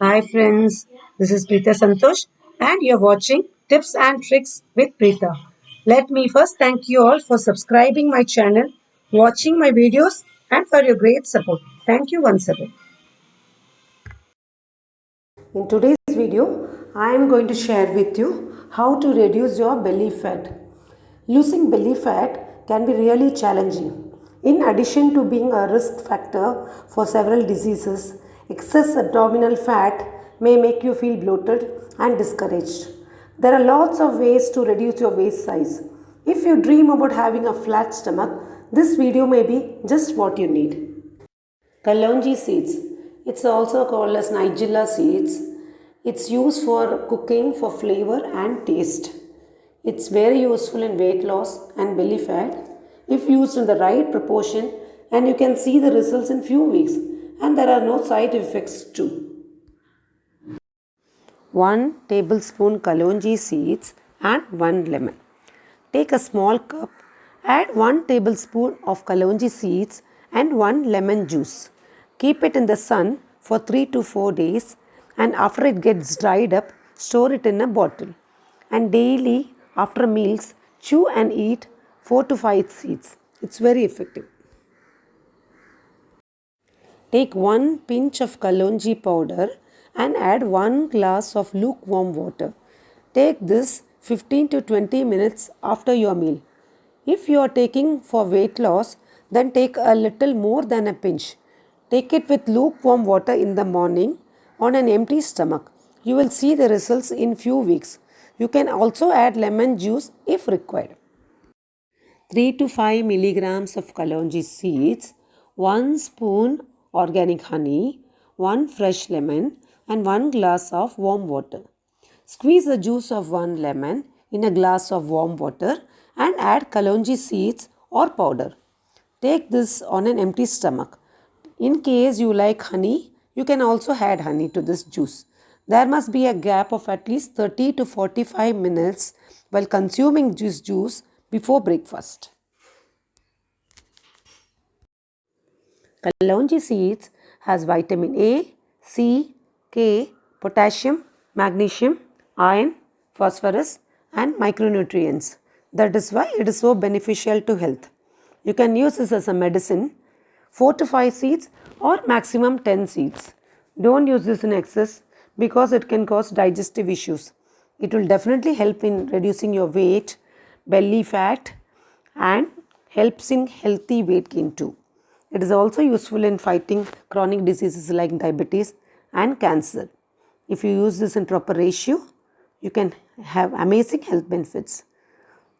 Hi friends, this is Preeta Santosh and you're watching Tips and Tricks with Preeta. Let me first thank you all for subscribing my channel, watching my videos and for your great support. Thank you once again. In today's video, I am going to share with you how to reduce your belly fat. Losing belly fat can be really challenging. In addition to being a risk factor for several diseases, excess abdominal fat may make you feel bloated and discouraged. There are lots of ways to reduce your waist size. If you dream about having a flat stomach, this video may be just what you need. Kalonji seeds. It's also called as Nigella seeds. It's used for cooking for flavor and taste. It's very useful in weight loss and belly fat if used in the right proportion and you can see the results in few weeks and there are no side effects too. 1 tablespoon kalonji seeds and 1 lemon. Take a small cup, add 1 tablespoon of kalonji seeds and 1 lemon juice. Keep it in the sun for 3 to 4 days and after it gets dried up, store it in a bottle. And daily after meals, chew and eat 4 to 5 seeds. It's very effective. Take 1 pinch of kalonji powder and add 1 glass of lukewarm water. Take this 15 to 20 minutes after your meal. If you are taking for weight loss, then take a little more than a pinch. Take it with lukewarm water in the morning on an empty stomach. You will see the results in few weeks. You can also add lemon juice if required. 3 to 5 milligrams of kalonji seeds, 1 spoon organic honey, 1 fresh lemon and 1 glass of warm water. Squeeze the juice of 1 lemon in a glass of warm water and add kalonji seeds or powder. Take this on an empty stomach. In case you like honey, you can also add honey to this juice. There must be a gap of at least 30 to 45 minutes while consuming this juice before breakfast. Kalonji seeds has vitamin A, C, K, potassium, magnesium, iron, phosphorus and micronutrients. That is why it is so beneficial to health. You can use this as a medicine 4 to 5 seeds or maximum 10 seeds. Don't use this in excess because it can cause digestive issues. It will definitely help in reducing your weight, belly fat and helps in healthy weight gain too. It is also useful in fighting chronic diseases like diabetes and cancer. If you use this in proper ratio, you can have amazing health benefits.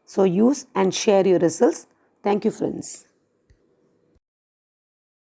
So use and share your results. Thank you friends.